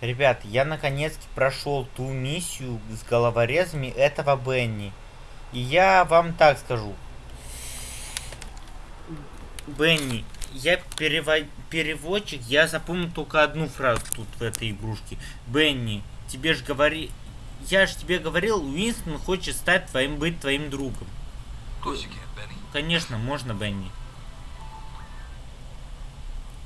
Ребят, я наконец-то прошел ту миссию с головорезами этого Бенни. И я вам так скажу. Бенни, я перевод... переводчик, я запомнил только одну фразу тут в этой игрушке. Бенни, тебе же говори... Я же тебе говорил, Уинстон хочет стать твоим, быть твоим другом. Конечно, можно, Бенни.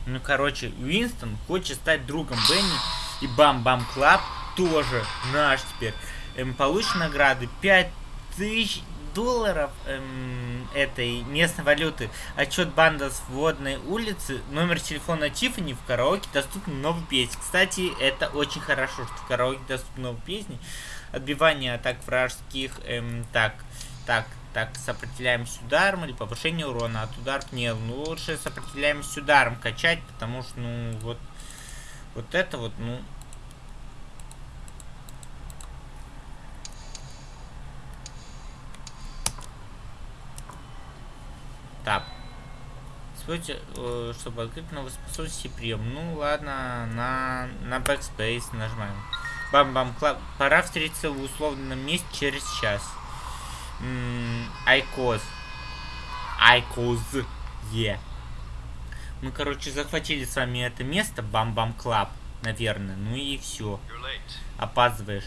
Ну, короче, Уинстон хочет стать другом Бенни и Bam-Bam Club тоже наш теперь. Эм, получит награды 5000 долларов эм, этой местной валюты. Отчет банда с водной улицы. Номер телефона Тиффани в караоке доступны новые песни. Кстати, это очень хорошо, что в караоке доступны новые песни. Отбивание атак вражеских. Эм, так, так, так, сопротивляемость ударом или повышение урона от ударов не. Ну, лучше сопротивляемость ударом качать, потому что, ну, вот вот это вот, ну... Так. Используйте, э, чтобы открыть новые способности прием. Ну ладно, на, на Backspace нажимаем. Бам-бам. Пора встретиться в условном месте через час. Айкоз. Айкоз. Е. Yeah. Мы, короче, захватили с вами это место, Bam-Bam Club, наверное. Ну и все. Опаздываешь.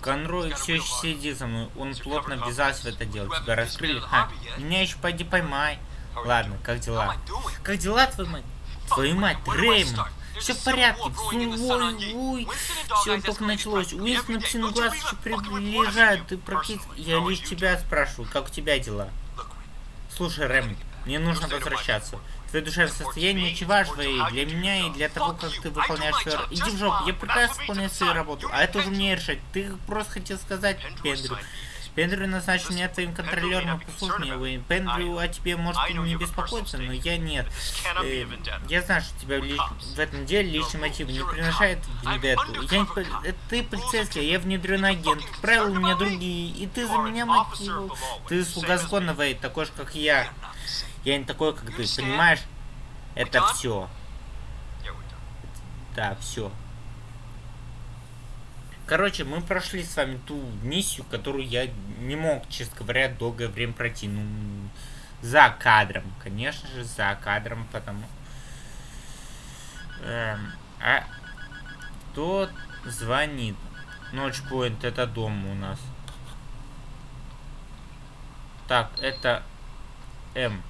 Конрой все еще сидит за мной. Он плотно ввязался в это дело. Тебя раскрыли. Ха, меня еще пойди поймай. Ладно, как дела? Как дела, твою мать? Твою мать, Реймонд. Все в порядке. Ой, ой. Все только началось. Уинстон псину глаз еще приближает. Ты практически... Я лишь тебя спрашиваю, как у тебя дела? Слушай, Реймонд, мне нужно возвращаться. Твое душевное состояние очень важно и для меня, и для того, как ты выполняешь свою работу. Иди в жопу, я прекрасно выполняю свою работу, а это уже мне решать. Ты просто хотел сказать Пендрю. Пендрю назначил меня твоим контролером, послушай меня, Пендрю о тебе может не беспокоиться, но я нет. Э, я знаю, что тебя в этом деле личный мотив не приношает вендетту. Я не... Это ты полицейский, а я внедренный агент. Правила у меня другие, и ты за меня мотивировал. Ты слуга закона, Вейд, такой же, как я. Я не такой, как ты, понимаешь? Это все. Да, все. Короче, мы прошли с вами ту миссию, которую я не мог, честно говоря, долгое время пройти. Ну, за кадром. Конечно же, за кадром, потому... Эм, а кто звонит? Ночпоинт, это дом у нас. Так, это М.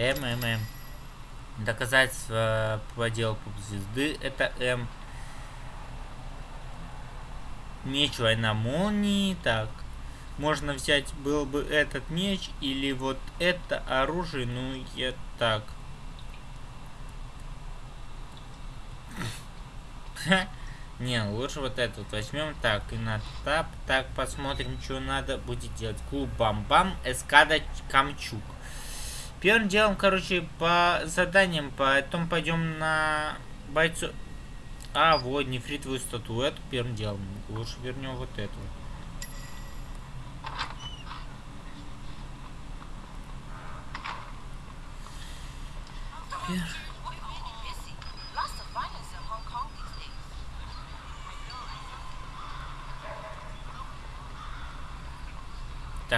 МММ. Доказательство по делу звезды это М. Меч война молнии. Так. Можно взять был бы этот меч или вот это оружие. Ну, я так. Не, лучше вот этот возьмем. Так, и на тап. Так, посмотрим, что надо будет делать. Клуб Бам-Бам, Эскада Камчук. Первым делом, короче, по заданиям, потом пойдем на бойцу... А, вот, нефритовую статуэту первым делом. Лучше вернем вот эту.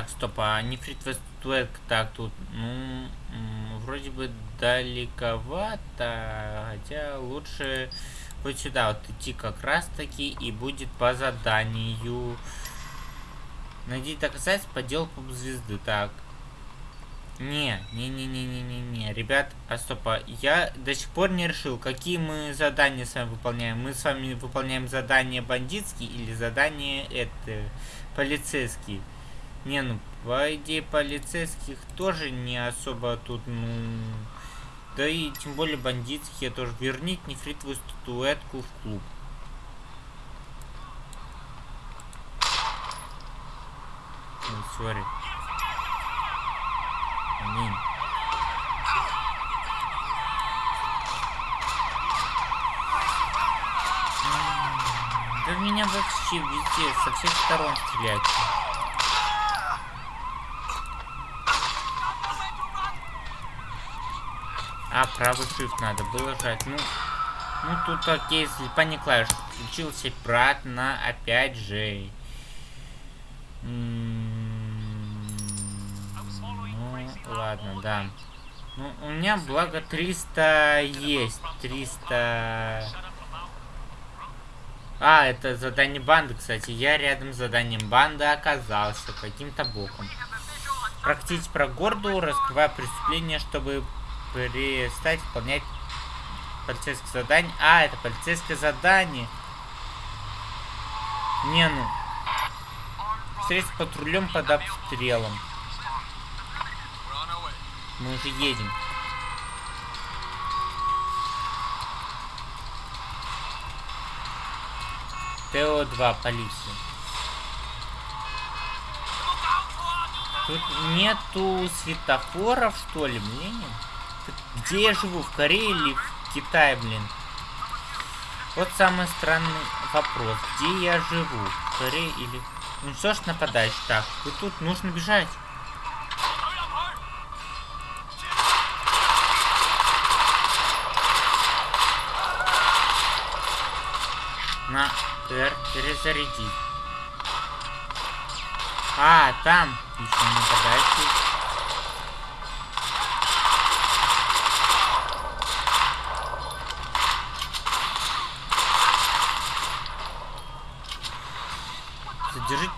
Так, стоп, а нефритовая статуэтка, так, тут, ну, вроде бы далековато, хотя лучше вот сюда вот идти как раз таки и будет по заданию. Найди доказательства по делу поп звезды, так. Не, не-не-не-не-не-не, ребят, а стоп, а я до сих пор не решил, какие мы задания с вами выполняем. Мы с вами выполняем задания бандитские или задания это полицейские. Не, ну, по идее, полицейских тоже не особо тут, ну... Да и тем более бандитские тоже. Верните нефритовую статуэтку в клуб. Ой, сори. Аминь. Да в меня вообще везде со всех сторон стреляют. А, правый shift надо было жать. Ну, Ну тут окей, слепание клавиш. Включился обратно, опять же. Ну, ладно, да. Ну, у меня благо 300 есть. 300... А, это задание банды, кстати. Я рядом с заданием банды оказался каким-то боком. Практически про горду, раскрывая преступление, чтобы перестать выполнять полицейское задание. А, это полицейское задание. Не, ну. Встретиться с патрулем под обстрелом. Мы уже едем. ТО-2, полиция. Тут нету светофоров, что ли, блин? Где я живу? В Корее или в Китае, блин? Вот самый странный вопрос. Где я живу? В Корее или... Ну что ж нападаешь? Так, и тут нужно бежать. На R перезарядить. А, там еще нападающий.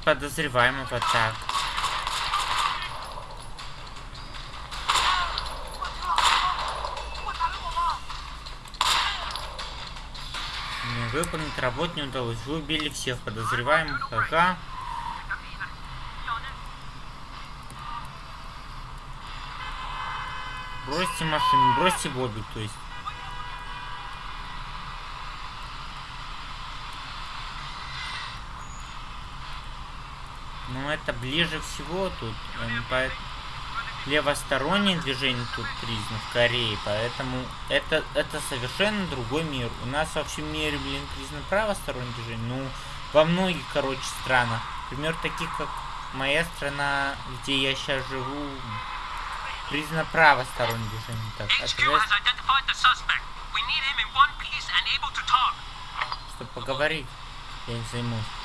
Подозреваемого так. Выполнить работу не удалось. Вы убили всех подозреваемых. Ага. Бросьте машину, бросьте Бобби, то есть. Ну, это ближе всего тут. По... Левостороннее движение тут признано в Корее, поэтому это, это совершенно другой мир. У нас во всем мире, блин, признано правостороннее движение. Ну, во многих, короче, странах. Например, таких, как моя страна, где я сейчас живу, признано правостороннее движение. Так. Чтобы поговорить, я не займусь.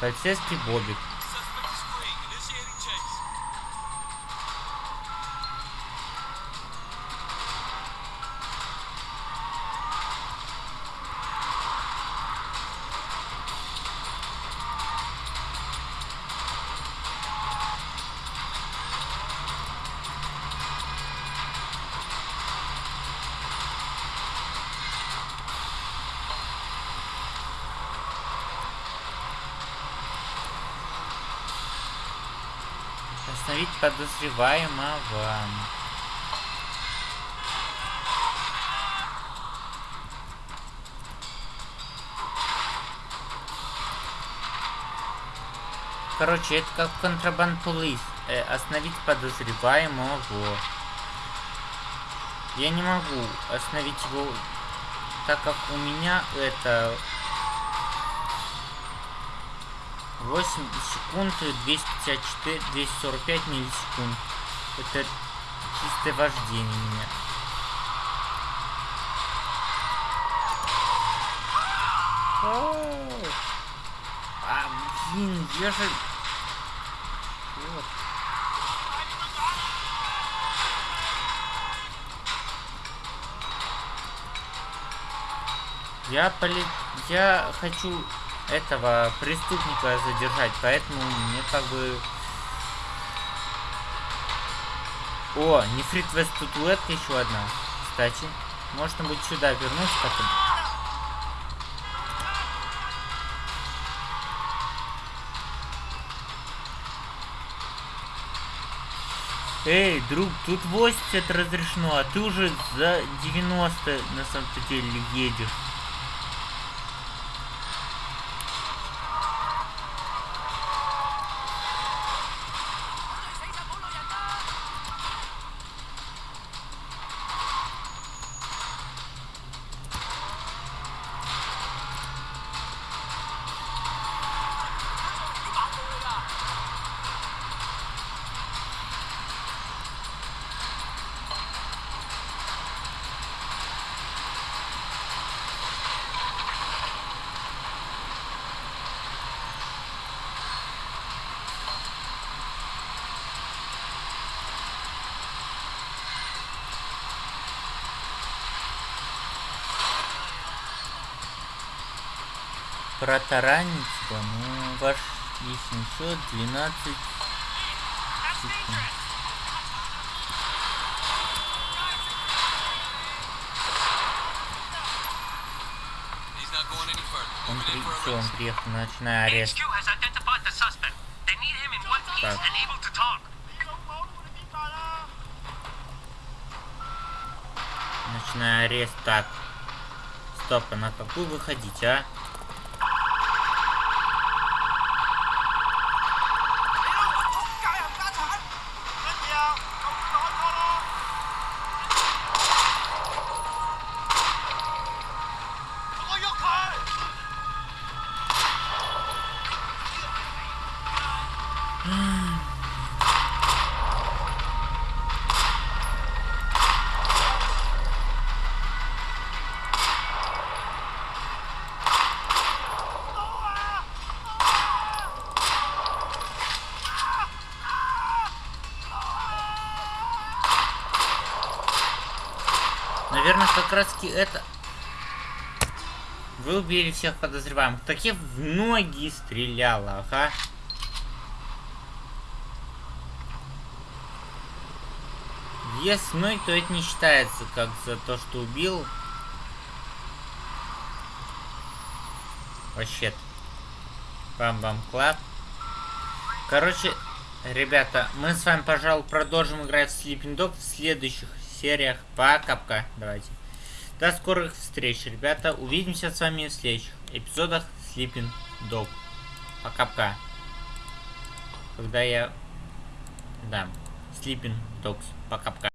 Полицейский Бобик. Остановить подозреваемого. Короче, это как контрабанд полис. Э, остановить подозреваемого. Я не могу остановить его, так как у меня это 8 секунд 254 245 миллисекунд. Это чистое вождение меня. А блин я же вот. я поли я хочу этого преступника задержать, поэтому мне как бы... О, нефритовая статуэтка еще одна. Кстати, можно будет сюда вернуться потом. Эй, друг, тут 80 разрешено, а ты уже за 90 на самом деле едешь. Арест. HQ has identified the suspect. They need him in one piece Так. Начиная арест. Так. Стоп, а на какую выходить, а? Наверное, как раз таки это... Вы убили всех подозреваемых. Так я в ноги стреляла, ага. Если ноги, то это не считается как за то, что убил. Вообще. Бам-бам клаб. Короче, ребята, мы с вами, пожалуй, продолжим играть в Sleeping Dog в следующих сериях. Пока-пока. Давайте. До скорых встреч, ребята. Увидимся с вами в следующих эпизодах Sleeping Dog. Пока-пока. Когда я... Да. Sleeping Dogs. Пока-пока.